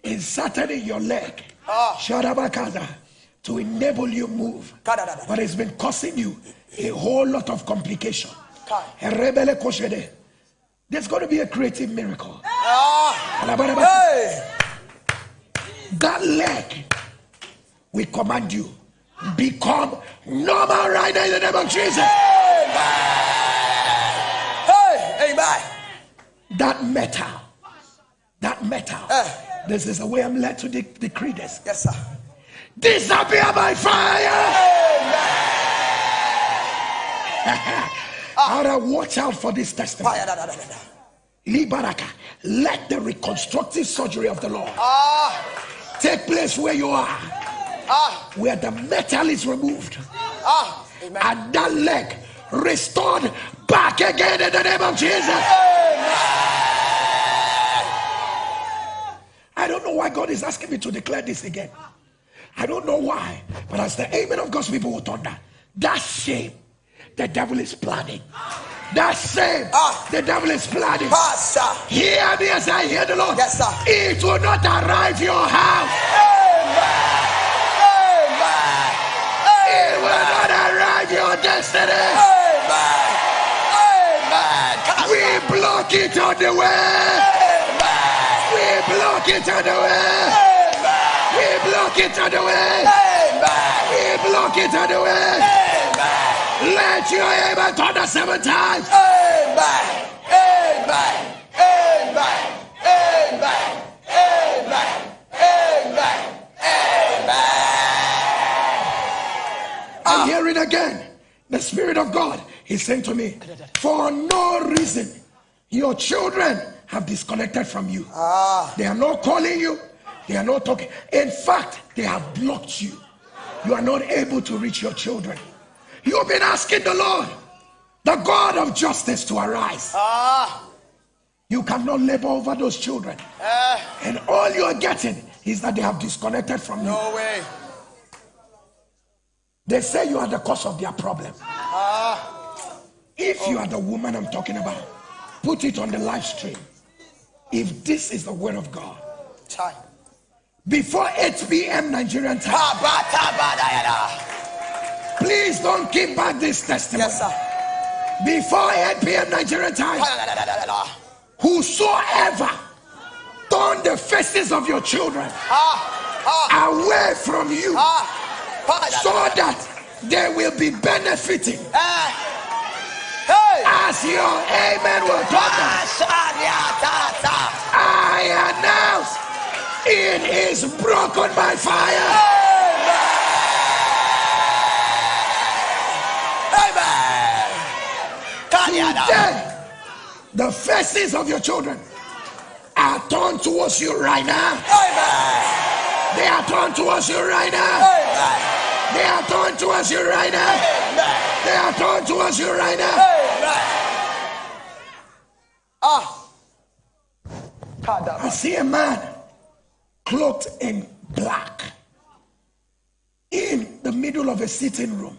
inserted in your leg. Ah. Sharabakada. To enable you move. But it's been causing you a whole lot of complication. Kai. Erebele koshede. There's going to be a creative miracle. Ah. Hey. That leg, we command you, become normal right now in the name of Jesus. Hey. Amen. That metal, that metal. Eh. This is the way I'm led to de- decree this. Yes, sir. Disappear by fire. Ara, watch out for this testimony. Libaraka, let the reconstructive surgery of the Lord Ah. Take place where you are, Ah. where the metal is removed. Ah. Amen. and that leg restored back again in the name of Jesus. I don't know why God is asking me to declare this again. I don't know why, but as the amen of God's people will thunder, that shame the devil is planning. That same, Ah. the devil is planning. Pastor. Hear me as I hear the Lord. Yes, sir. It will not arrive your house. Amen. It will not arrive your destiny. Amen. Amen. We block it on the way. Amen. We block it on the way. Amen. We block it on the way. Amen. We block it on the way. Amen. Let your amen thunder seven times. Amen. Amen. Amen. Amen. Amen. Amen. I hear it again. The Spirit of God is saying to me, for no reason, your children have disconnected from you. Ah. They are not calling you. They are not talking. In fact, they have blocked you. You are not able to reach your children. You've been asking the Lord, the God of justice, to arise. Ah. You cannot labor over those children. Eh. And all you are getting is that they have disconnected from you. No way. They say you are the cause of their problem. Ah. If you are the woman I'm talking about, put it on the live stream. If this is the word of God, Time. Before 8 p.m. Nigerian time, Ha ba ta ba da ya da. please don't keep back this testimony. Yes, sir. Before 8 p.m. Nigerian time, whosoever turn the faces of your children away from you so that they will be benefiting Eh. Hey. as your amen will turn it is broken by fire. Amen. Then the faces of your children are turned towards you right now. Amen. They are turned towards you right now. Amen. They are turned towards you right now. Amen. They are turned towards you right now. Amen. Ah. I see a man clothed in black in the middle of a sitting room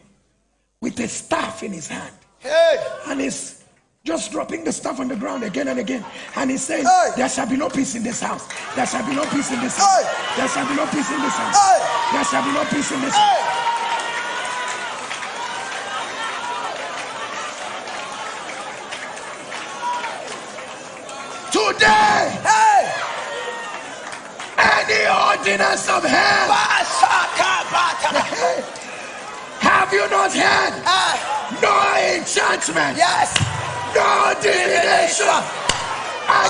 with a staff in his hand. Hey. and he's just dropping the stuff on the ground again and again. And he says, Hey. There shall be no peace in this house. There shall be no peace in this house. Hey. There shall be no peace in this house. Hey. There shall be no peace in this house. Today, Any ordinance of hell, have you not heard? Ah. No enchantment, Yes. no divination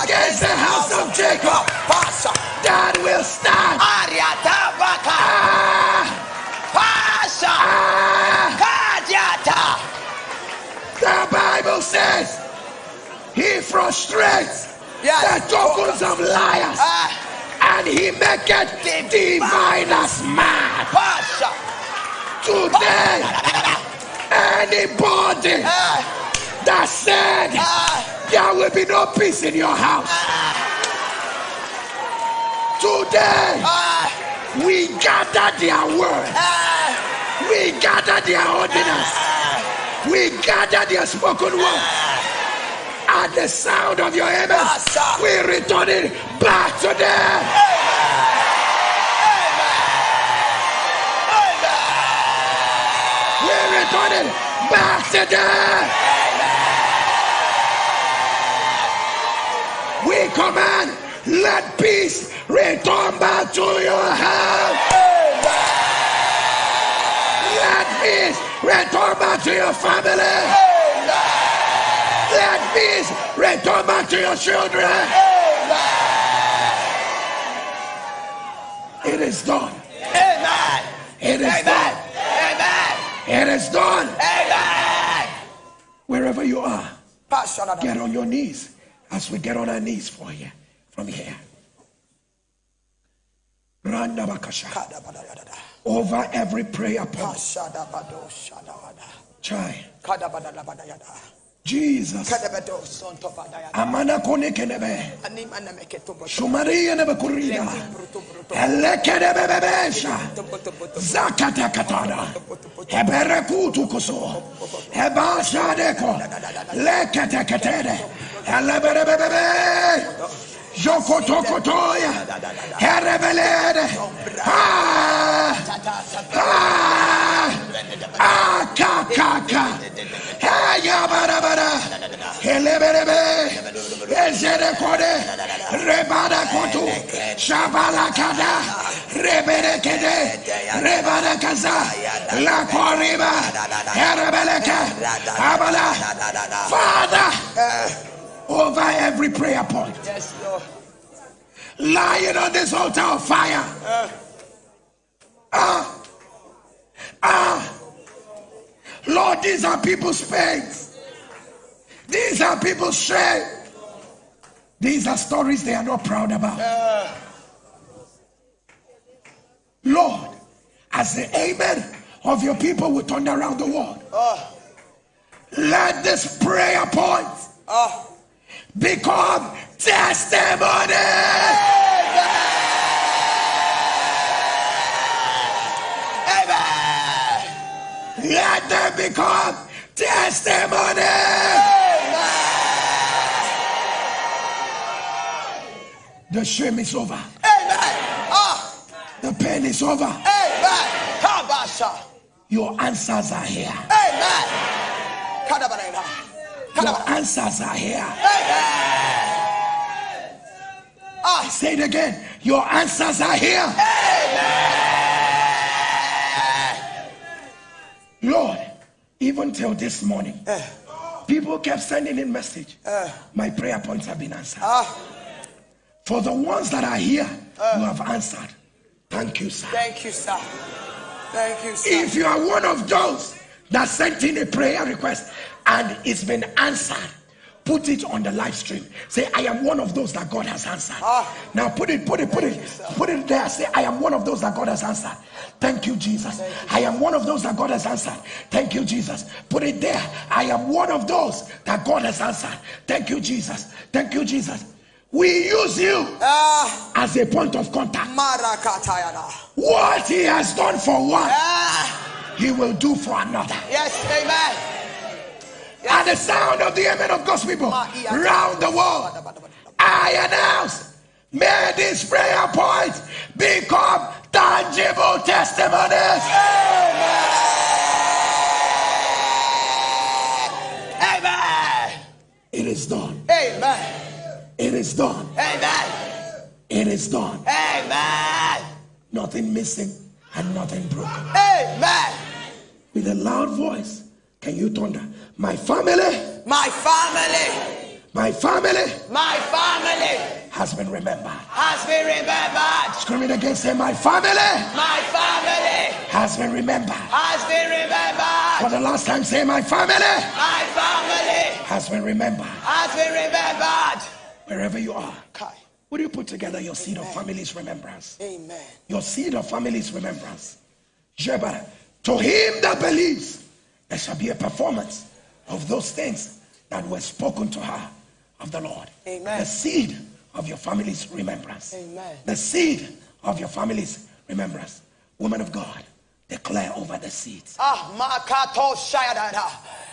against the house of Jacob Pasha. that will stand. Ariata baka. Pasha. The Bible says he frustrates Yes. the tokens of liars Ah. And he maketh diviners mad. Pasha. Today, anybody that said there will be no peace in your house, today we gather their word, we gather their ordinance, we gather their spoken word. At the sound of your amen, we return it back to them. We command, let peace return back to your house. Let peace return back to your family. Let peace return back to your children. It is done. Amen. It is done. Amen. It is done. Wherever you are, get on your knees as we get on our knees for you from here. Randa bakasha. Kadabadayada. Over every prayer point. Pashadabado shadabada. Chai. Kadabadalabadayada. Jesus. Amana kone kenebe. Shumaria nebe kurida. Elekene bebebesha. Zakata katana. Hebere kutu kuso. Hebasha deko. Lekete ketene. Elebere bebebe. Joko toya. Herebelede. Ah. Ah. Akakaka. Ayabarabara. Eleberebe. Ezere kode. Rebada kotu. Shabala kada. Rebere kede. Rebada kaza. La koriba. Herebeleke. Abala. Father. Over every prayer point. Yes, Lord. Lying on this altar of fire. Ah. Ah. Lord, these are people's pains. These are people's shame. These are stories they are not proud about. Lord, as the amen of your people will turn around the world, let this prayer point Oh, become testimony. amen. Let them become testimony. The shame is over. Amen. Ah, The pain is over. amen. Your answers are here. Amen. Your answers are here. Amen. Ah, Say it again. Your answers are here. Lord, even till this morning, people kept sending in message. My prayer points have been answered. ah, For the ones that are here, you have answered. Thank you, sir. thank you, sir. Thank you, sir. If you are one of those that sent in a prayer request and it's been answered, put it on the live stream. Say, I am one of those that God has answered. Ah. Now put it, put it, put it, put it there. Say, I am one of those that God has answered. Thank you, Jesus. I am one of those that God has answered. Thank you, Jesus. Put it there. I am one of those that God has answered. Thank you, Jesus. Thank you, Jesus. We use you Ah, as a point of contact. What he has done for one, Ah, he will do for another. yes, amen. At the sound of the amen of God's people ah, round the world, I announce, may these prayer points become tangible testimonies. Amen. It is done. Amen. It is done. Amen. It is done. Amen. Nothing missing and nothing broken. Amen. With a loud voice, can you thunder? My family, My family, my family my family has been remembered. has been remembered. Scream it again, say, My family My family has been remembered. has been remembered. For the last time, say, My family My family has been remembered. has been remembered. Wherever you are, Kai. would you put together your seed of family's remembrance? Amen. Your seed of family's remembrance. Jebara. To him that believes, there shall be a performance of those things that were spoken to her of the Lord. Amen. The seed of your family's remembrance. Amen. The seed of your family's remembrance. Woman of God, declare over the seeds. Ah, makato shayadada.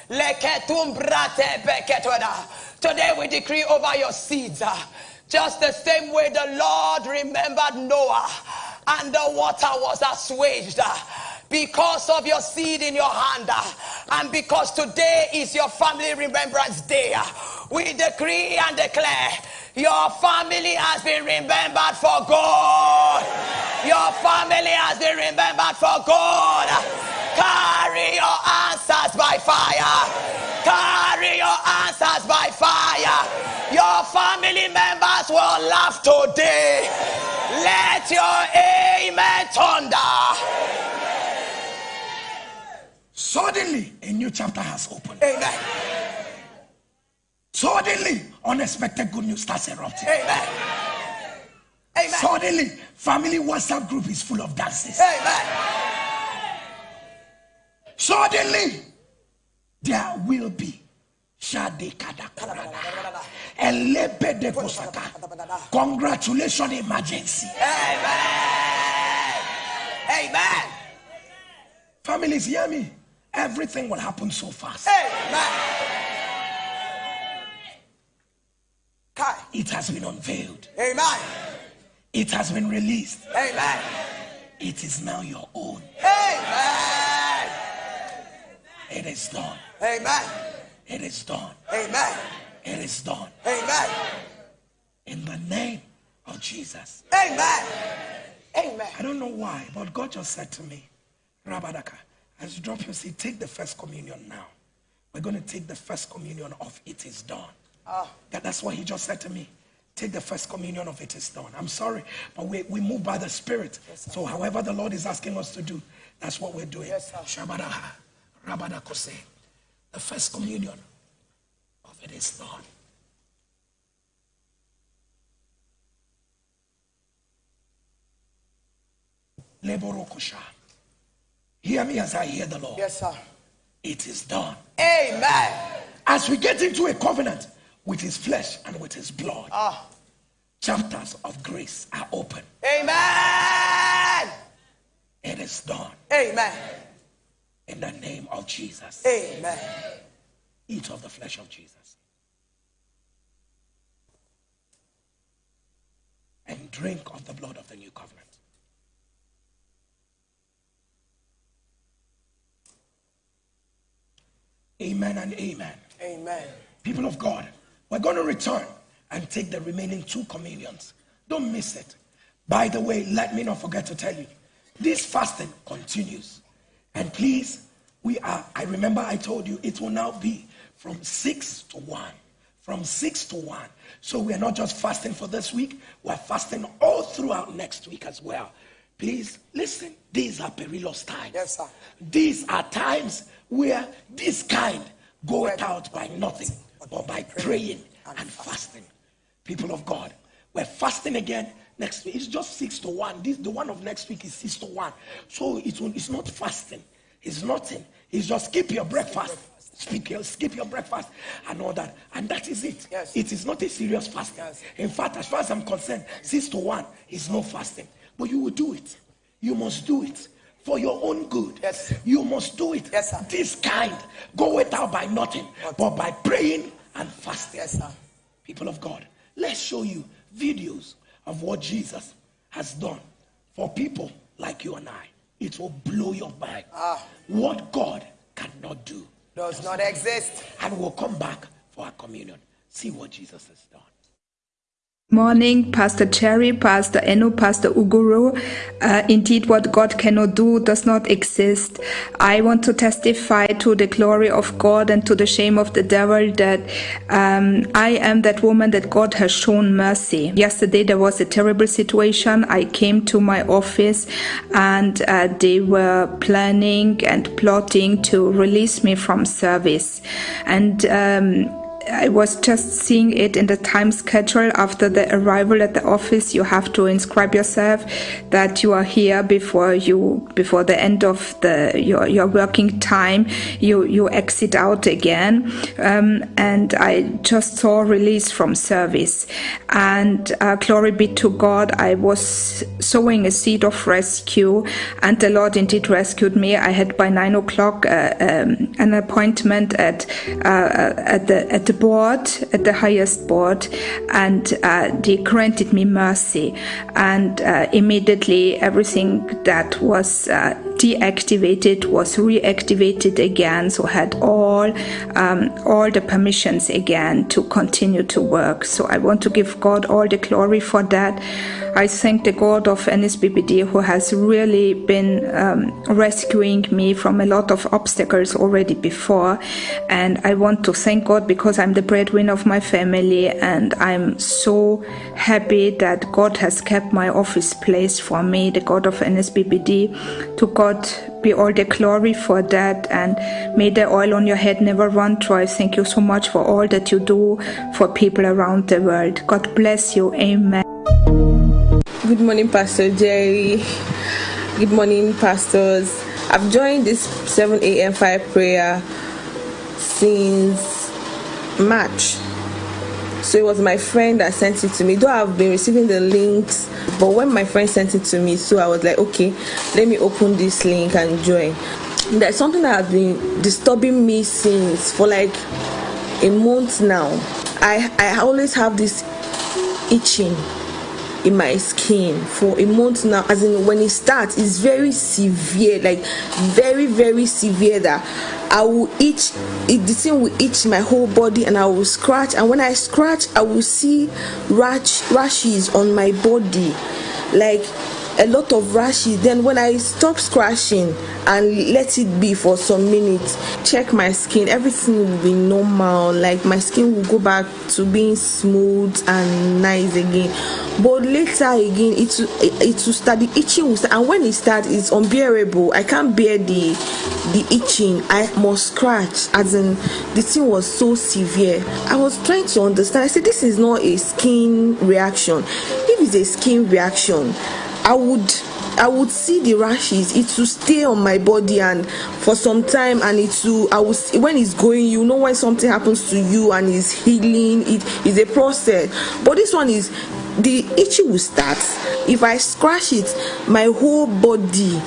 Leketum brate beketoda. Today we decree over your seeds. ah, Just the same way the Lord remembered Noah and the water was assuaged. Because of your seed in your hand, ah, and because today is your family remembrance day, ah, we decree and declare your family has been remembered for God. Your family has been remembered for God. Carry your answers by fire. Carry your answers by fire. Your family members will laugh today. Let your amen thunder. Suddenly, a new chapter has opened. Amen. Suddenly, unexpected good news starts erupting. Amen. Amen. Suddenly, family WhatsApp group is full of dances. Amen. Suddenly, there will be Shade Kadakurada. Elebede Kosaka. Congratulations, emergency. Amen. Amen. Families, hear me. Everything will happen so fast. Amen. It has been unveiled, Amen. it has been released. Amen. It is now your own. Amen. It is done. Amen. It is done. Amen. It is done. Amen. In the name of Jesus. Amen. Amen. I don't know why, but God just said to me, Rabadaka, as you drop your seat, take the first communion now. We're going to take the first communion of it is done. Ah. That, that's what he just said to me. Take the first communion of it is done. I'm sorry, but we, we move by the Spirit. so, however, the Lord is asking us to do, that's what we're doing. Yes. Shabadaha, Rabadakose. The first communion of it is done. Leborokosha. Hear me as I hear the Lord. Yes, sir. It is done. Amen. As we get into a covenant with his flesh and with his blood, Ah. chapters of grace are open. Amen. It is done Amen. in the name of Jesus. Amen. Eat of the flesh of Jesus. And drink of the blood of the new covenant. Amen and amen. Amen. People of God, we're going to return and take the remaining two communions. Don't miss it. By the way, let me not forget to tell you this fasting continues. And please, we are, I remember I told you it will now be from 6 to 1. From 6 to 1. So we are not just fasting for this week, we're fasting all throughout next week as well. Please listen, these are perilous times. Yes, sir. These are times where this kind goeth out by nothing but by praying and fasting. People of God, we're fasting again next week. It's just six to one. This the one of next week is six to one. So it will, it's not fasting. It's nothing. It's just skip your breakfast. Skip your, skip your breakfast and all that. And that is it. Yes. It is not a serious fasting. Yes. In fact, as far as I'm concerned, six to one is no fasting. But you will do it. You must do it for your own good. Yes. You must do it. Yes, sir. This kind go without by nothing, but by praying and fasting. Yes, sir. People of God, let's show you videos of what Jesus has done for people like you and I. It will blow your mind. Ah. What God cannot do. Does not exist. And we'll come back for our communion. See what Jesus has done. Morning, Pastor Jerry, Pastor Eno, Pastor Uguru. Uh, indeed, what God cannot do does not exist. I want to testify to the glory of God and to the shame of the devil that um, I am that woman that God has shown mercy. Yesterday, there was a terrible situation. I came to my office and uh, they were planning and plotting to release me from service. And um, I was just seeing it in the time schedule after the arrival at the office. You have to inscribe yourself that you are here before you before the end of the your your working time. You you exit out again, um, and I just saw release from service. And uh, glory be to God, I was sowing a seed of rescue, and the Lord indeed rescued me. I had by nine o'clock uh, um, an appointment at uh, at the at the board, at the highest board, and uh, they granted me mercy. And uh, immediately, everything that was uh, deactivated was reactivated again. So had all um, all the permissions again to continue to work. So I want to give God all the glory for that. I thank the God of NSPPD who has really been um, rescuing me from a lot of obstacles already before. And I want to thank God because I'm the breadwinner of my family and I'm so happy that God has kept my office place for me, the God of NSPPD. To God be all the glory for that and may the oil on your head never run dry. Thank you so much for all that you do for people around the world. God bless you. Amen. Good morning, Pastor Jerry. Good morning, pastors. I've joined this 7 a.m. fire prayer since March. So it was my friend that sent it to me. Though I've been receiving the links, but when my friend sent it to me, so I was like, okay, let me open this link and join. There's something that has been disturbing me since for like a month now. I I always have this itching in my skin for a month now. As in when it starts it's very severe like very very severe that i will itch it the thing will itch my whole body and i will scratch. And when i scratch i will see rash rashes on my body. Like a lot of rashes. Then when i stop scratching and let it be for some minutes check my skin everything will be normal. Like my skin will go back to being smooth and nice again. But later again it will it will start the itching will start. And when it starts it's unbearable. I can't bear the the itching. I must scratch. As in the thing was so severe. I was trying to understand. I said this is not a skin reaction. If it's a skin reaction I would I would see the rashes. It will stay on my body and for some time, and it will. I will when it's going. You know when something happens to you and it's healing. It is a process. But this one is the itchy will start. If I scratch it, my whole body,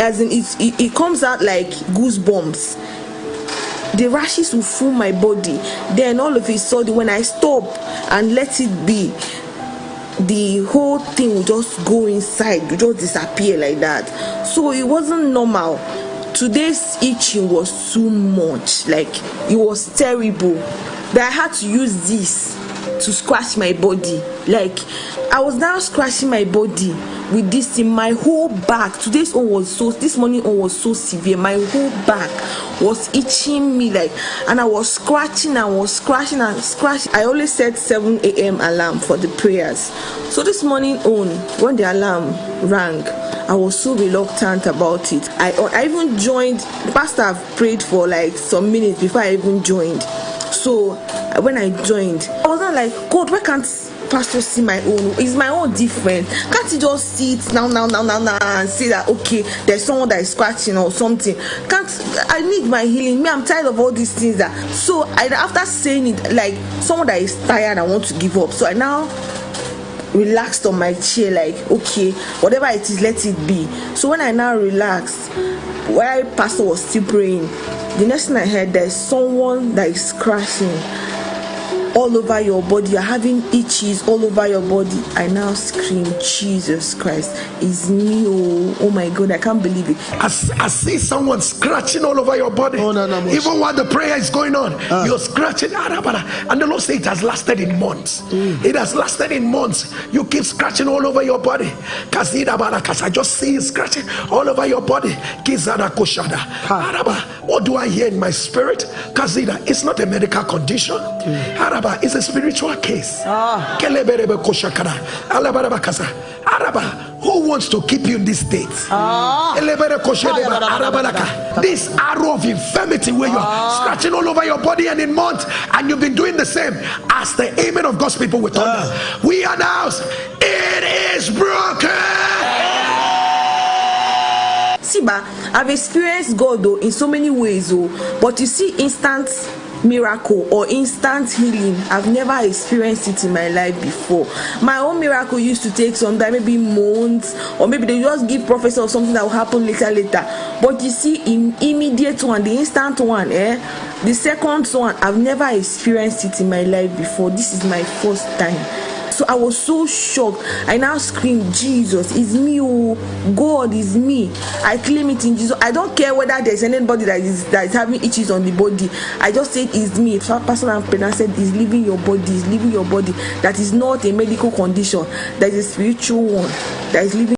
as in it, it, it comes out like goosebumps the rashes will fill my body then all of a sudden when i stop and let it be the whole thing will just go inside will just disappear like that. So it wasn't normal. Today's itching was too much. Like it was terrible. That i had to use this to scratch my body like i was now scratching my body with this in my whole back today's one was so this morning one was so severe my whole back was itching me like and i was scratching and was scratching and scratching i always set 7 a.m alarm for the prayers so this morning on when the alarm rang I was so reluctant about it. I I even joined. Pastor prayed for like some minutes before I even joined. So when I joined, Wasn't like God. Why can't pastor see my own? Is my own different. Can't he just see it now now now now now and say that okay there's someone that is scratching or something? Can't i need my healing. Me i'm tired of all these things that so i after saying it like someone that is tired i want to give up so i now relaxed on my chair like okay whatever it is let it be. So when i now relaxed while pastor was still praying the next thing i heard there's someone that is crashing all over your body you're having itches all over your body i now scream jesus christ it's me oh, oh my god i can't believe it I, I see someone scratching all over your body Oh, no, no, no. even while the prayer is going on Ah. you're scratching and the lord said it has lasted in months Mm. it has lasted in months you keep scratching all over your body Kazida barakas. i just see it scratching all over your body Kizada koshada. Araba. what do i hear in my spirit Kazida, it's not a medical condition Mm. Araba, it's a spiritual case. Ah. Keleberebe koshakara. Alabaraba kasa. Araba, who wants to keep you in this state. Ah. Arabalaka. this arrow of infirmity where you are ah. scratching all over your body and in months and you've been doing the same as the amen of God's people with thunder we announce it is broken. See ba i've experienced god though in so many ways oh but you see instant miracle or instant healing. I've never experienced it in my life before. My own miracle used to take some time maybe months or maybe they just give prophecy of something that will happen later later. But you see in immediate one the instant one eh the second one i've never experienced it in my life before. This is my first time so i was so shocked. I now scream jesus is me oh god is me. I claim it in jesus. I don't care whether there's anybody that is that is having itches on the body. I just said it's me. So pastor prayer said is leaving your body is leaving your body. That is not a medical condition. That is a spiritual one. That is leaving